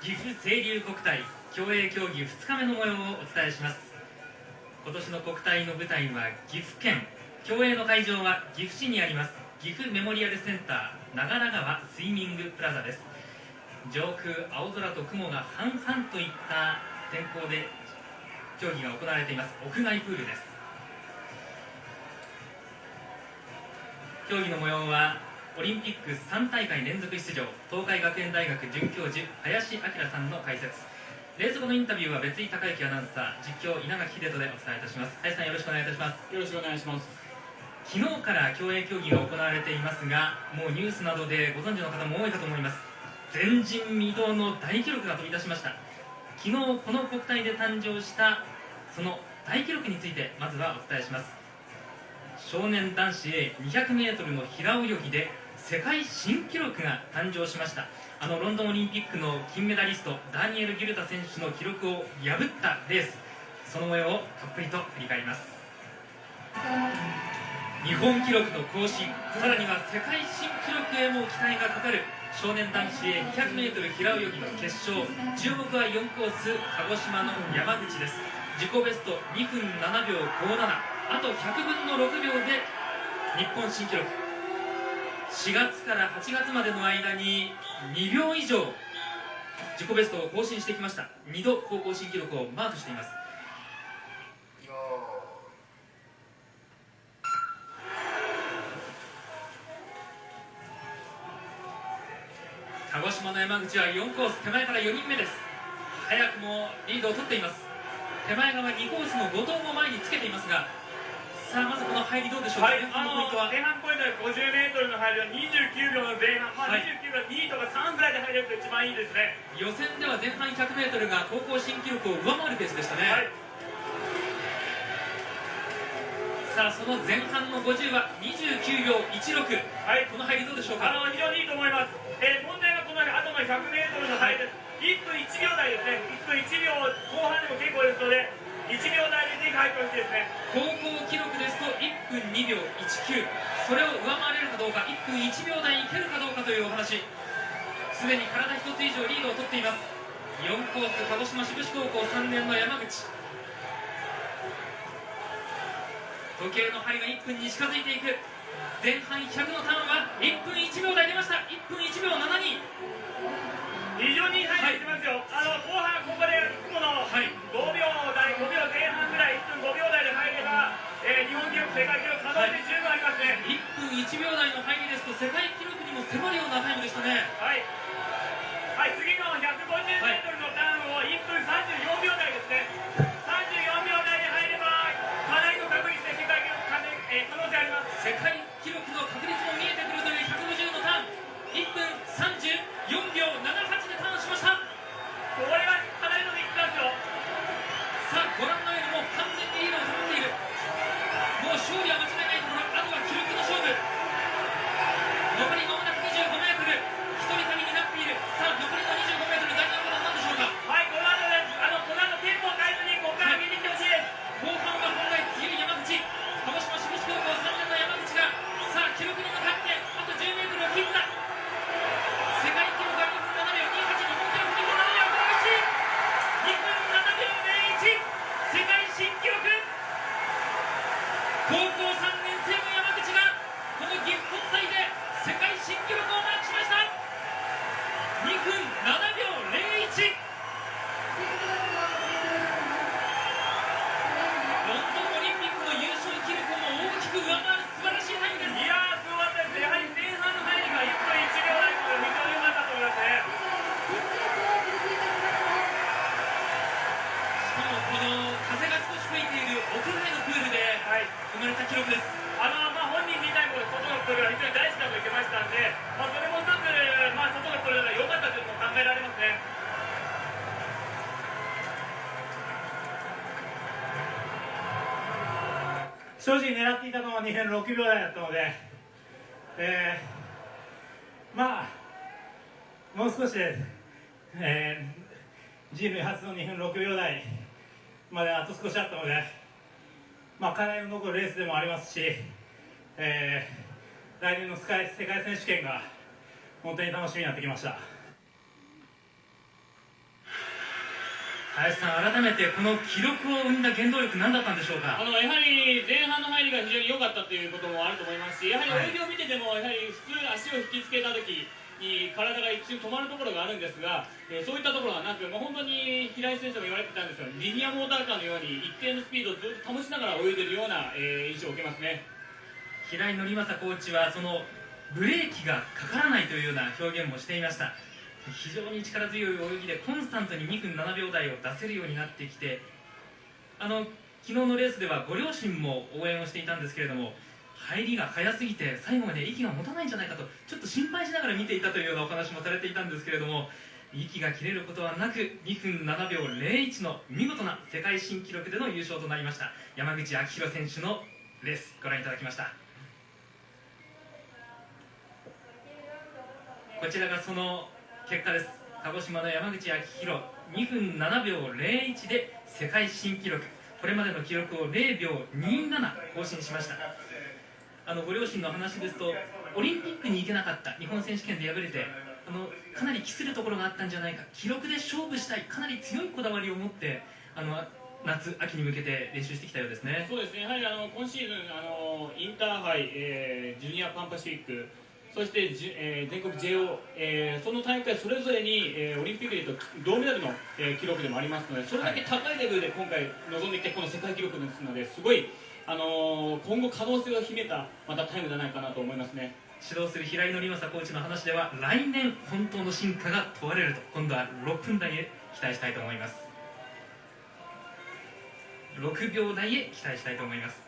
岐阜清流国体競泳競技2日目の模様をお伝えします。今年の国体の舞台は岐阜県。競泳の会場は岐阜市にあります。岐阜メモリアルセンター長良川スイミングプラザです。上空青空と雲が半々といった天候で競技が行われています。屋外プールです。競技の模様はオリンピック3大会連続出場東海学園大学准教授林明さんの解説。レース後のインタビューは別井孝之アナウンサー実況稲垣秀人でお伝えいたします。林さんよろしくお願いいたします。よろしくお願いします。昨日から競泳競技が行われていますがもうニュースなどでご存知の方も多いかと思います。前人未到の大記録が飛び出しました。昨日この国体で誕生したその大記録についてまずはお伝えします。少年男子 A200m の平泳ぎで世界新記録が誕生しました。あのロンドンオリンピックの金メダリストダニエル・ギルタ選手の記録を破ったレース。その模様をたっぷりと振り返ります。日本記録の更新さらには世界新記録へも期待がかかる。少年男子 200m 平泳ぎの決勝。注目は4コース鹿児島の山口です。自己ベスト2分7秒57あと100分の6秒で日本新記録。4月から8月までの間に2秒以上自己ベストを更新してきました。2度高校新記録をマークしています。鹿児島の山口は4コース手前から4人目です。早くもリードを取っています。手前側2コースの後藤も前につけていますがさあまずこの入りどうでしょうか、はい、前半ポイントは？50m の入りは29秒の前半、まあ、29秒2とか3ぐらいで入れると一番いいですね。予選では前半 100m が高校新記録を上回るペースでしたね、はい、さあその前半の50は29秒16、はい、この入りどうでしょうか？あの非常にいいと思います、えー、問題はこの後の 100m の入りです、1分1秒台ですね。1分1秒後半でも結構ですので1秒台でぜひ入ってほしいですね。高校記録ですと1 1分2秒19それを上回れるかどうか1分1秒台いけるかどうかというお話。すでに体1つ以上リードを取っています。4コース鹿児島志布志高校3年の山口。時計の針が1分に近づいていく。前半100のターンは1分1秒台出ました。1分1秒72非常にいい入ってますよ、はい、あの後半ここでいつもの5秒台、5秒前半ぐらい1分5秒台で入れば、えー、日本記録世界記録可能性十分ありますね、はい、1分1秒台の入りですと世界記録にも迫るようなタイムでしたねはい、はい、次の 150m のターンを1分34秒台ですね34秒台で入ればかなりの確率で世界記録可,、えー、可能性あります世界記録の確率も見えてくるという150のターン1分34秒78でターンしましたこれはかなりのビッグですよさあご覧のようにもう完全にリードを保っているもう勝利は間違いないところあとは記録の勝負残りまもなく 25m 一人旅になっているさあ残りの 25m 大事なことは何でしょうかはいこの後ですあのこの後テンポを変えずにここから上げていってほしいです後半は本来強い山口鹿児島志布志高校3年の山口がさあ記録に向かってあと 10m を切った世界記録は2分7秒28日本記録2分7秒2分7秒01世界新記録高校3生まれた記録です、あのまあ本人自体も外のプールが非常に大好きだと言ってましたんで、まあ、それも一つ、まあ、外のプールが良かったというのも考えられますね。正直狙っていたのは2分6秒台だったので、えー、まあもう少しで、えー、人類初の2分6秒台まであと少しあったので、まあ、課題の残るレースでもありますし、えー、来年の世界世界選手権が本当に楽しみになってきました。林さん、改めてこの記録を生んだ原動力、何だったんでしょうか？あのやはり前半の入りが非常に良かったということもあると思いますし、やはり泳ぎを見てても、やはり普通、足を引きつけた時に体が一瞬止まるところがあるんですが、えそういったところがなく、もう本当に平井先生も言われてたんですが、リニアモーターカーのように一定のスピードをずっと保ちながら泳いでるような、え印象を受けますね。平井則正コーチはそのブレーキがかからないというような表現もしていました非常に力強い泳ぎでコンスタントに2分7秒台を出せるようになってきてあの昨日のレースではご両親も応援をしていたんですけれども入りが早すぎて最後まで息が持たないんじゃないかとちょっと心配しながら見ていたというようなお話もされていたんですけれども息が切れることはなく2分7秒01の見事な世界新記録での優勝となりました山口昭弘選手のレースご覧いただきました。こちらがその結果です。鹿児島の山口昭弘2分7秒01で世界新記録。これまでの記録を0秒27更新しました。あのご両親の話ですとオリンピックに行けなかった日本選手権で敗れてあのかなり期するところがあったんじゃないか記録で勝負したいかなり強いこだわりを持ってあの夏秋に向けて練習してきたようですね。そうですね、やはりあの今シーズンあの、インターハイ、えージュニアパンパシフィック、そしてじ、えー全国 JO、えーその大会それぞれに、えーオリンピックでいうと銅メダルの、えー記録でもありますので、それだけ高いレベルで今回臨んできて、この世界記録ですので、すごい、あのー今後可能性を秘めたまたタイムじゃないかなと思いますね。指導する平井紀正コーチの話では来年本当の進化が問われると今度は6分台へ期待したいと思います6秒台へ期待したいと思います